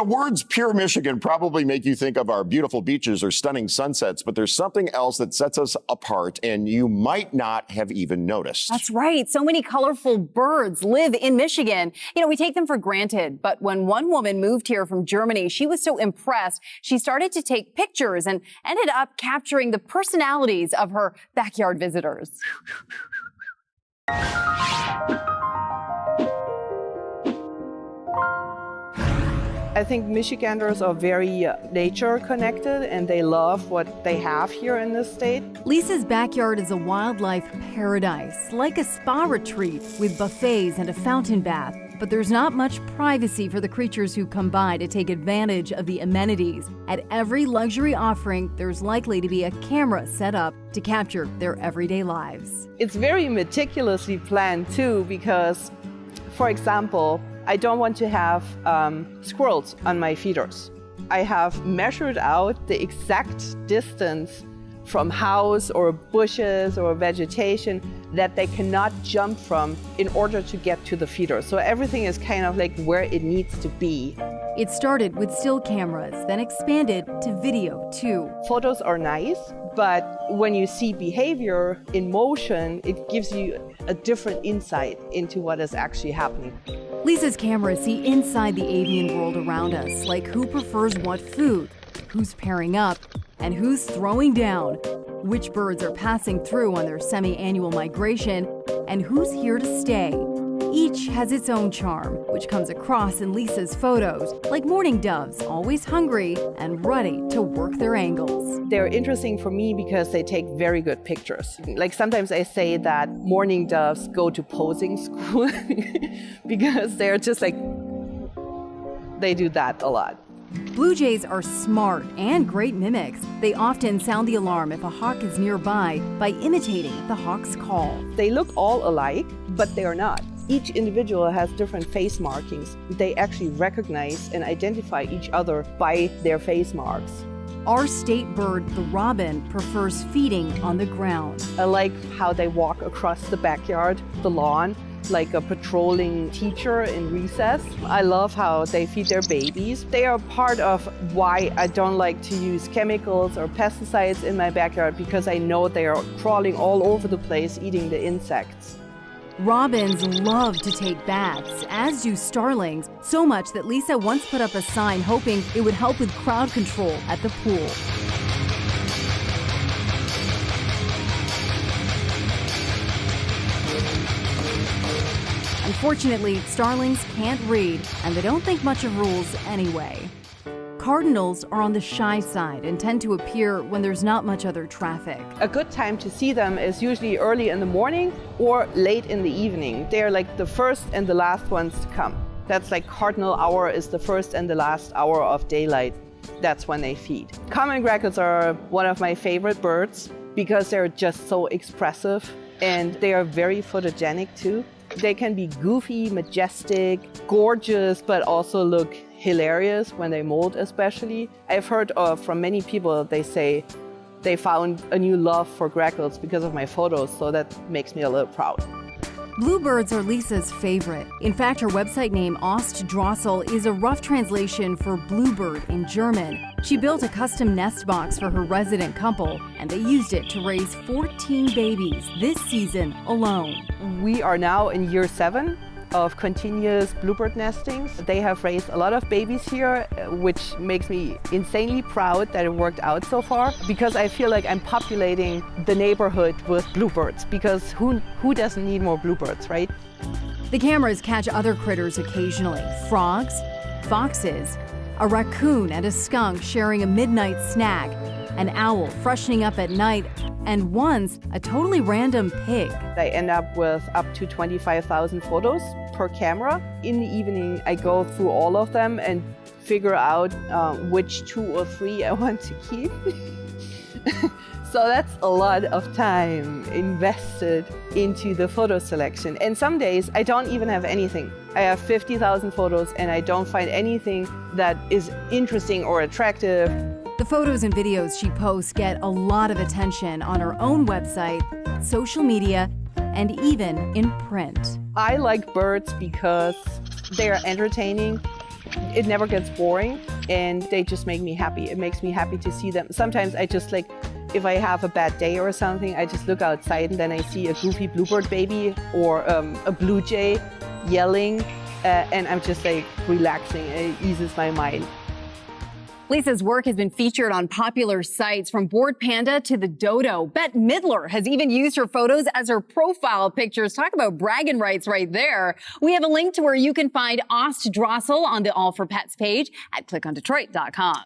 The words pure Michigan probably make you think of our beautiful beaches or stunning sunsets, but there's something else that sets us apart and you might not have even noticed. That's right. So many colorful birds live in Michigan. You know, we take them for granted, but when one woman moved here from Germany, she was so impressed, she started to take pictures and ended up capturing the personalities of her backyard visitors. I think Michiganders are very uh, nature connected and they love what they have here in this state. Lisa's backyard is a wildlife paradise, like a spa retreat with buffets and a fountain bath. But there's not much privacy for the creatures who come by to take advantage of the amenities. At every luxury offering, there's likely to be a camera set up to capture their everyday lives. It's very meticulously planned too because, for example, I don't want to have um, squirrels on my feeders. I have measured out the exact distance from house or bushes or vegetation that they cannot jump from in order to get to the feeder. So everything is kind of like where it needs to be. It started with still cameras, then expanded to video too. Photos are nice, but when you see behavior in motion, it gives you a different insight into what is actually happening. Lisa's cameras see inside the avian world around us, like who prefers what food, who's pairing up, and who's throwing down, which birds are passing through on their semi annual migration, and who's here to stay. Each has its own charm, which comes across in Lisa's photos, like mourning doves, always hungry and ready to work their angles. They're interesting for me because they take very good pictures. Like sometimes I say that mourning doves go to posing school because they're just like, they do that a lot. Blue jays are smart and great mimics. They often sound the alarm if a hawk is nearby by imitating the hawk's call. They look all alike, but they are not. Each individual has different face markings. They actually recognize and identify each other by their face marks. Our state bird, the robin, prefers feeding on the ground. I like how they walk across the backyard, the lawn, like a patrolling teacher in recess. I love how they feed their babies. They are part of why I don't like to use chemicals or pesticides in my backyard because I know they are crawling all over the place eating the insects. Robins love to take baths, as do starlings, so much that Lisa once put up a sign hoping it would help with crowd control at the pool. Unfortunately, starlings can't read, and they don't think much of rules anyway. Cardinals are on the shy side and tend to appear when there's not much other traffic. A good time to see them is usually early in the morning or late in the evening. They're like the first and the last ones to come. That's like cardinal hour is the first and the last hour of daylight. That's when they feed. Common grackles are one of my favorite birds because they're just so expressive and they are very photogenic too. They can be goofy, majestic, gorgeous, but also look hilarious when they molt especially. I've heard of, from many people, they say they found a new love for grackles because of my photos, so that makes me a little proud. Bluebirds are Lisa's favorite. In fact, her website name, Ostdrossel, is a rough translation for bluebird in German. She built a custom nest box for her resident couple, and they used it to raise 14 babies this season alone. We are now in year seven of continuous bluebird nestings. They have raised a lot of babies here, uh, which makes me insanely proud that it worked out so far because I feel like I'm populating the neighborhood with bluebirds because who, who doesn't need more bluebirds, right? The cameras catch other critters occasionally frogs, foxes, a raccoon and a skunk sharing a midnight snack, an owl freshening up at night, and once a totally random pig. I end up with up to 25,000 photos per camera. In the evening, I go through all of them and figure out uh, which two or three I want to keep. so that's a lot of time invested into the photo selection. And some days I don't even have anything. I have 50,000 photos and I don't find anything that is interesting or attractive. The photos and videos she posts get a lot of attention on her own website, social media, and even in print. I like birds because they are entertaining it never gets boring and they just make me happy. It makes me happy to see them. Sometimes I just like, if I have a bad day or something, I just look outside and then I see a goofy bluebird baby or um, a blue jay yelling uh, and I'm just like relaxing. It eases my mind. Lisa's work has been featured on popular sites from Bored Panda to the Dodo. Bette Midler has even used her photos as her profile pictures. Talk about bragging rights right there. We have a link to where you can find Ost Drossel on the All for Pets page at clickondetroit.com.